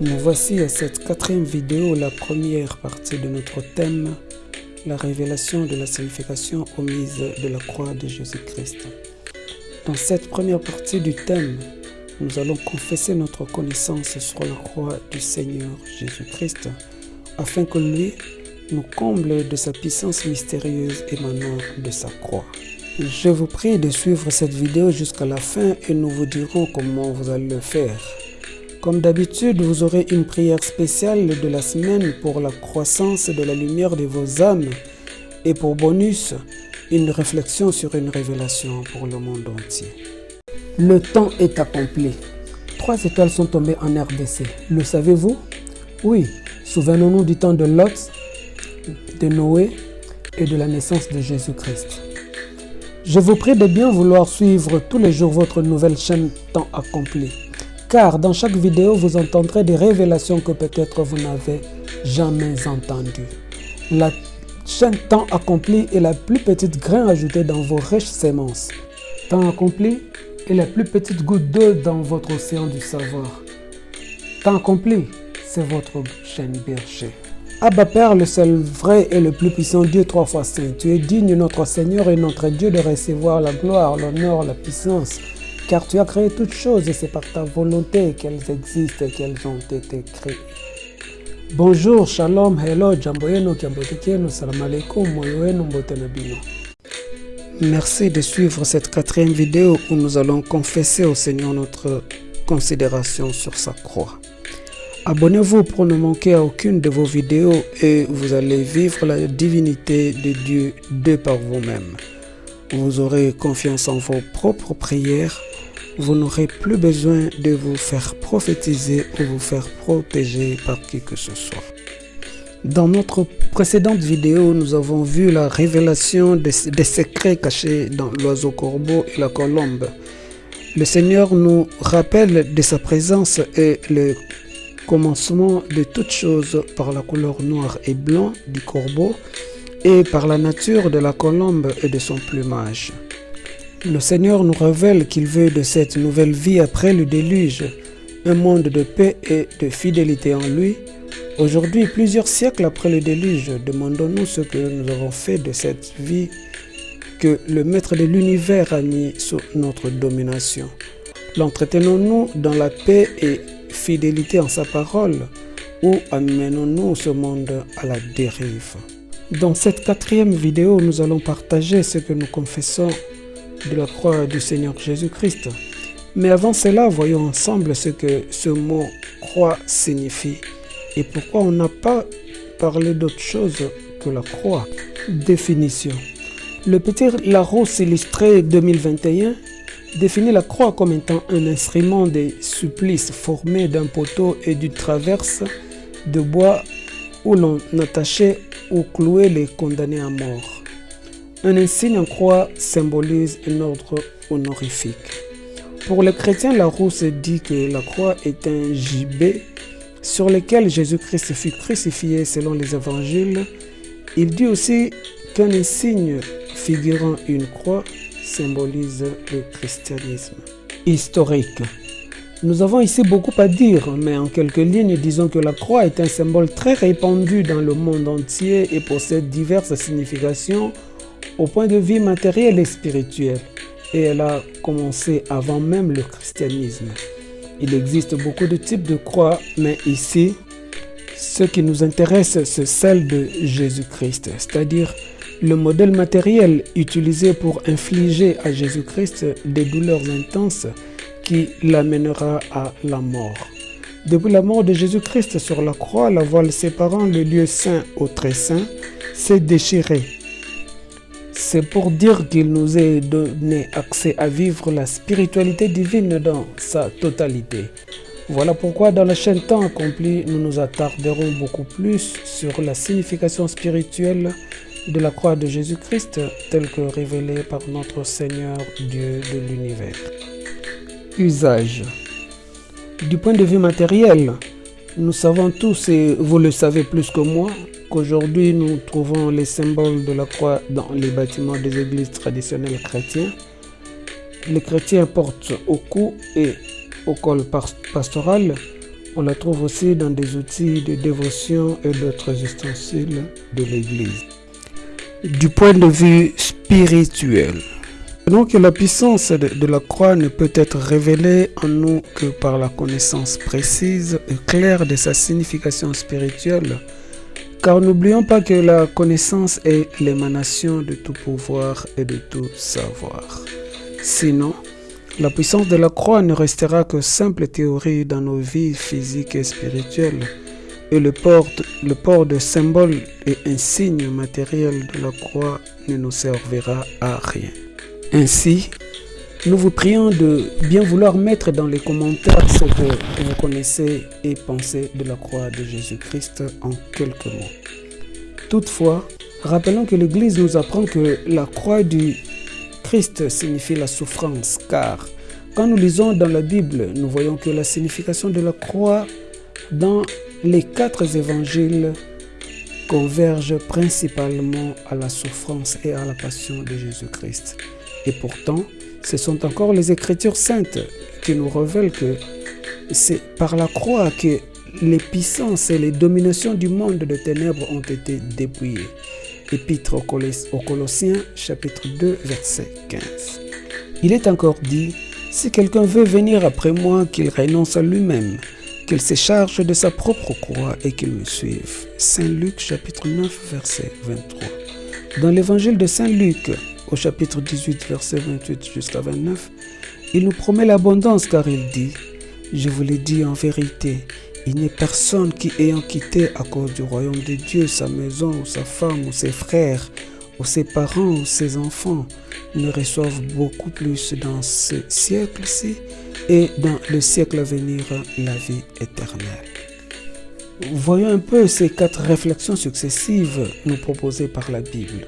Nous voici à cette quatrième vidéo, la première partie de notre thème, la révélation de la signification omise de la croix de Jésus-Christ. Dans cette première partie du thème, nous allons confesser notre connaissance sur la croix du Seigneur Jésus-Christ, afin que lui nous comble de sa puissance mystérieuse émanant de sa croix. Je vous prie de suivre cette vidéo jusqu'à la fin et nous vous dirons comment vous allez le faire. Comme d'habitude, vous aurez une prière spéciale de la semaine pour la croissance de la lumière de vos âmes et pour bonus, une réflexion sur une révélation pour le monde entier. Le temps est accompli. Trois étoiles sont tombées en RDC. Le savez-vous? Oui, souvenons-nous du temps de Lot, de Noé et de la naissance de Jésus-Christ. Je vous prie de bien vouloir suivre tous les jours votre nouvelle chaîne Temps accompli car dans chaque vidéo, vous entendrez des révélations que peut-être vous n'avez jamais entendues. La chaîne Temps accompli est la plus petite grain ajouté dans vos riches semences. Temps accompli est la plus petite goutte d'eau dans votre océan du savoir. Temps accompli, c'est votre chaîne berger. Abba Père, le seul vrai et le plus puissant Dieu trois fois saint, tu es digne, notre Seigneur et notre Dieu, de recevoir la gloire, l'honneur, la puissance, car tu as créé toutes choses et c'est par ta volonté qu'elles existent et qu'elles ont été créées. Bonjour, shalom, hello, jambo yenu, salam alaikum, moyo wenu, mbote na bino. Merci de suivre cette quatrième vidéo où nous allons confesser au Seigneur notre considération sur sa croix. Abonnez-vous pour ne manquer à aucune de vos vidéos et vous allez vivre la divinité de Dieu de par vous-même. Vous aurez confiance en vos propres prières vous n'aurez plus besoin de vous faire prophétiser ou vous faire protéger par qui que ce soit. Dans notre précédente vidéo, nous avons vu la révélation des, secrets cachés dans l'oiseau corbeau et la colombe. Le Seigneur nous rappelle de sa présence et le commencement de toutes choses par la couleur noire et blanc du corbeau et par la nature de la colombe et de son plumage. Le Seigneur nous révèle qu'il veut de cette nouvelle vie après le déluge, un monde de paix et de fidélité en lui. Aujourd'hui, plusieurs siècles après le déluge, demandons-nous ce que nous avons fait de cette vie que le Maître de l'univers a mis sous notre domination. L'entretenons-nous dans la paix et fidélité en sa parole ou amenons-nous ce monde à la dérive? Dans cette quatrième vidéo, nous allons partager ce que nous confessons de la croix du Seigneur Jésus-Christ. Mais avant cela, voyons ensemble ce que ce mot croix signifie et pourquoi on n'a pas parlé d'autre chose que la croix. Définition. Le petit Larousse illustré 2021 définit la croix comme étant un instrument de supplice formé d'un poteau et d'une traverse de bois où l'on attachait ou clouait les condamnés à mort. Un insigne en croix symbolise un ordre honorifique. Pour les chrétiens, la rousse dit que la croix est un gibet sur lequel Jésus-Christ fut crucifié selon les évangiles. Il dit aussi qu'un insigne figurant une croix symbolise le christianisme. Historique. Nous avons ici beaucoup à dire, mais en quelques lignes, disons que la croix est un symbole très répandu dans le monde entier et possède diverses significations au point de vue matériel et spirituel, et elle a commencé avant même le christianisme. Il existe beaucoup de types de croix, mais ici, ce qui nous intéresse, c'est celle de Jésus-Christ, c'est-à-dire le modèle matériel utilisé pour infliger à Jésus-Christ des douleurs intenses qui l'amènera à la mort. Depuis la mort de Jésus-Christ sur la croix, la voile séparant le lieu saint au très saint s'est déchirée c'est pour dire qu'il nous est donné accès à vivre la spiritualité divine dans sa totalité. Voilà pourquoi dans la chaîne Temps accompli, nous nous attarderons beaucoup plus sur la signification spirituelle de la croix de Jésus-Christ telle que révélée par notre Seigneur Dieu de l'univers. Usage Du point de vue matériel, nous savons tous, et vous le savez plus que moi, qu'aujourd'hui nous trouvons les symboles de la croix dans les bâtiments des églises traditionnelles chrétiennes. Les chrétiens portent au cou et au col pastoral On la trouve aussi dans des outils de dévotion et d'autres ustensiles de l'Église. Du point de vue spirituel, donc la puissance de, la croix ne peut être révélée en nous que par la connaissance précise et claire de sa signification spirituelle, car n'oublions pas que la connaissance est l'émanation de tout pouvoir et de tout savoir. Sinon, la puissance de la croix ne restera que simple théorie dans nos vies physiques et spirituelles, et le port, de symboles et insignes matériels de la croix ne nous servira à rien. Ainsi, nous vous prions de bien vouloir mettre dans les commentaires ce que vous connaissez et pensez de la croix de Jésus-Christ en quelques mots. Toutefois, rappelons que l'Église nous apprend que la croix du Christ signifie la souffrance, car quand nous lisons dans la Bible, nous voyons que la signification de la croix dans les quatre évangiles converge principalement à la souffrance et à la passion de Jésus-Christ. Et pourtant, ce sont encore les Écritures saintes qui nous révèlent que c'est par la croix que les puissances et les dominations du monde de ténèbres ont été dépouillées. Épître aux Colossiens chapitre 2 verset 15. Il est encore dit, si quelqu'un veut venir après moi, qu'il renonce à lui-même, qu'il se charge de sa propre croix et qu'il me suive. Saint Luc chapitre 9 verset 23. Dans l'évangile de Saint Luc, au chapitre 18, verset 28 jusqu'à 29, il nous promet l'abondance car il dit, je vous l'ai dit en vérité, il n'est personne qui ayant quitté à cause du royaume de Dieu sa maison ou sa femme ou ses frères ou ses parents ou ses enfants ne reçoivent beaucoup plus dans ce siècle-ci et dans le siècle à venir la vie éternelle. Voyons un peu ces quatre réflexions successives nous proposées par la Bible.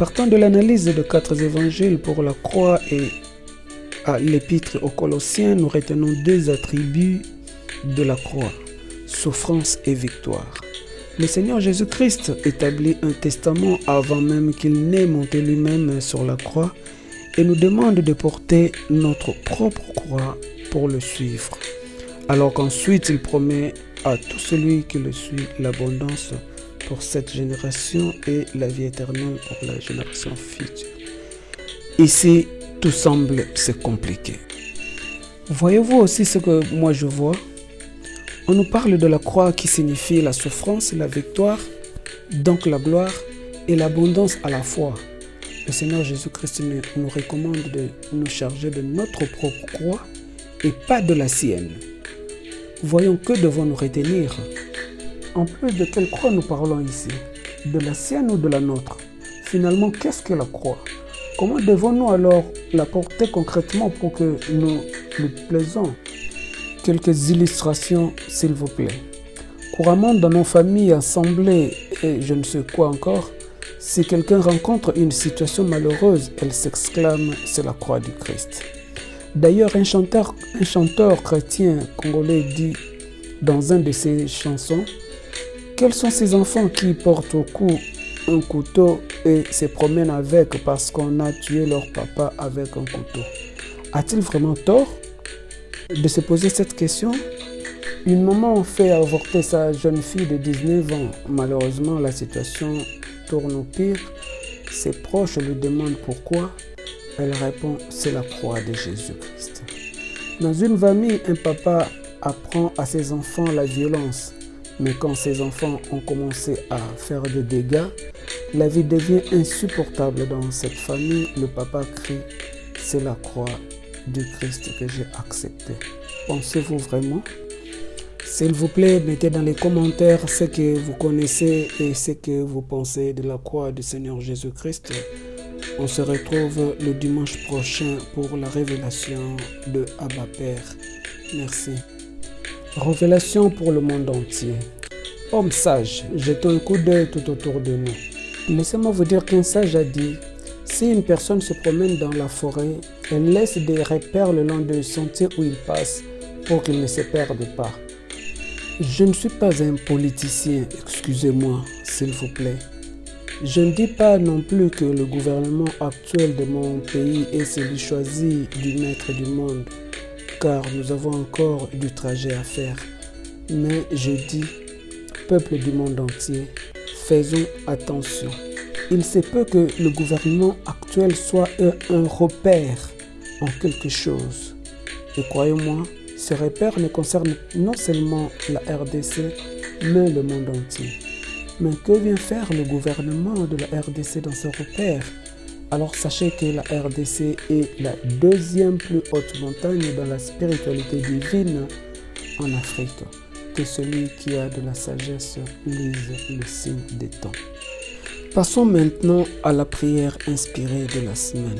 Partant de l'analyse de quatre évangiles pour la croix et à l'épître aux Colossiens, nous retenons deux attributs de la croix, souffrance et victoire. Le Seigneur Jésus-Christ établit un testament avant même qu'il n'ait monté lui-même sur la croix et nous demande de porter notre propre croix pour le suivre. Alors qu'ensuite il promet à tout celui qui le suit l'abondance pour cette génération et la vie éternelle pour la génération future. Ici, tout semble se compliquer. Voyez-vous aussi ce que moi je vois? On nous parle de la croix qui signifie la souffrance, la victoire, donc la gloire et l'abondance à la fois. Le Seigneur Jésus-Christ nous recommande de nous charger de notre propre croix et pas de la sienne. Voyons que devons-nous retenir? En plus de quelle croix nous parlons ici De la sienne ou de la nôtre Finalement, qu'est-ce que la croix? Comment devons-nous alors la porter concrètement pour que nous lui plaisons? Quelques illustrations, s'il vous plaît. Couramment dans nos familles, assemblées et je ne sais quoi encore, si quelqu'un rencontre une situation malheureuse, elle s'exclame « c'est la croix du Christ ». D'ailleurs, un chanteur, un chanteur chrétien congolais dit dans un de ses chansons quels sont ces enfants qui portent au cou un couteau et se promènent avec parce qu'on a tué leur papa avec un couteau? A-t-il vraiment tort de se poser cette question? Une maman fait avorter sa jeune fille de 19 ans. Malheureusement, la situation tourne au pire. Ses proches lui demandent pourquoi. Elle répond, c'est la croix de Jésus-Christ. Dans une famille, un papa apprend à ses enfants la violence mais quand ces enfants ont commencé à faire des dégâts, la vie devient insupportable dans cette famille. Le papa crie, c'est la croix du Christ que j'ai acceptée. Pensez-vous vraiment? S'il vous plaît, mettez dans les commentaires ce que vous connaissez et ce que vous pensez de la croix du Seigneur Jésus-Christ. On se retrouve le dimanche prochain pour la révélation de Abba Père. Merci. Révélation pour le monde entier. Homme sage, jetons un coup d'œil tout autour de nous. Laissez-moi vous dire qu'un sage a dit, si une personne se promène dans la forêt, elle laisse des repères le long du sentier où il passe pour qu'il ne se perde pas. Je ne suis pas un politicien, excusez-moi, s'il vous plaît. Je ne dis pas non plus que le gouvernement actuel de mon pays est celui choisi du maître du monde car nous avons encore du trajet à faire. Mais je dis, peuple du monde entier, faisons attention. Il se peut que le gouvernement actuel soit un repère en quelque chose. Et croyez-moi, ce repère ne concerne non seulement la RDC, mais le monde entier. Mais que vient faire le gouvernement de la RDC dans ce repère? Alors sachez que la RDC est la deuxième plus haute montagne dans la spiritualité divine en Afrique. Que celui qui a de la sagesse lise le signe des temps. Passons maintenant à la prière inspirée de la semaine.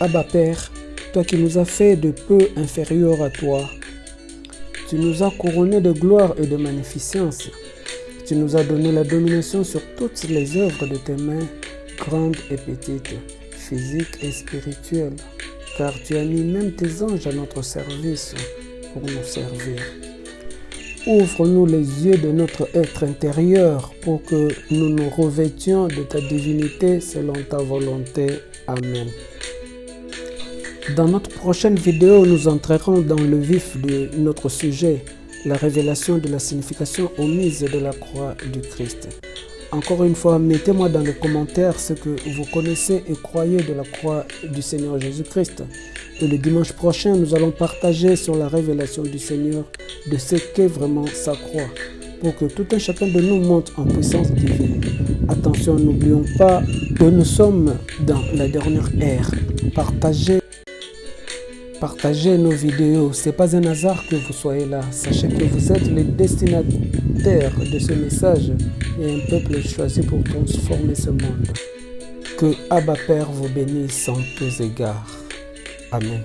Abba Père, toi qui nous as fait de peu inférieurs à toi, tu nous as couronnés de gloire et de magnificence. Tu nous as donné la domination sur toutes les œuvres de tes mains, grandes et petites, physiques et spirituelles, car tu as mis même tes anges à notre service pour nous servir. Ouvre-nous les yeux de notre être intérieur pour que nous nous revêtions de ta divinité selon ta volonté. Amen. Dans notre prochaine vidéo, nous entrerons dans le vif de notre sujet, la révélation de la signification omise de la croix du Christ. Encore une fois, mettez-moi dans les commentaires ce que vous connaissez et croyez de la croix du Seigneur Jésus-Christ. Et le dimanche prochain, nous allons partager sur la révélation du Seigneur de ce qu'est vraiment sa croix, pour que tout un chacun de nous monte en puissance divine. Attention, n'oublions pas que nous sommes dans la dernière ère. Partagez Partagez nos vidéos. Ce n'est pas un hasard que vous soyez là. Sachez que vous êtes les destinataires de ce message et un peuple choisi pour transformer ce monde. Que Abba Père vous bénisse en tous égards. Amen.